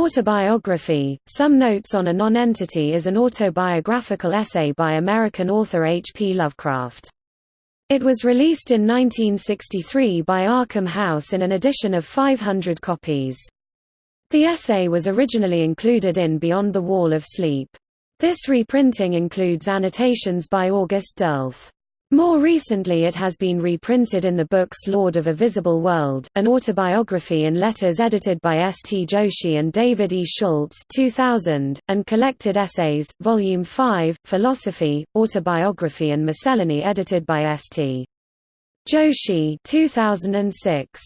Autobiography, Some Notes on a Non-Entity is an autobiographical essay by American author H. P. Lovecraft. It was released in 1963 by Arkham House in an edition of 500 copies. The essay was originally included in Beyond the Wall of Sleep. This reprinting includes annotations by August Derleth. More recently it has been reprinted in the books Lord of a Visible World, an autobiography in letters edited by S. T. Joshi and David E. Schultz 2000, and Collected Essays, Volume 5, Philosophy, Autobiography and Miscellany edited by S. T. Joshi 2006.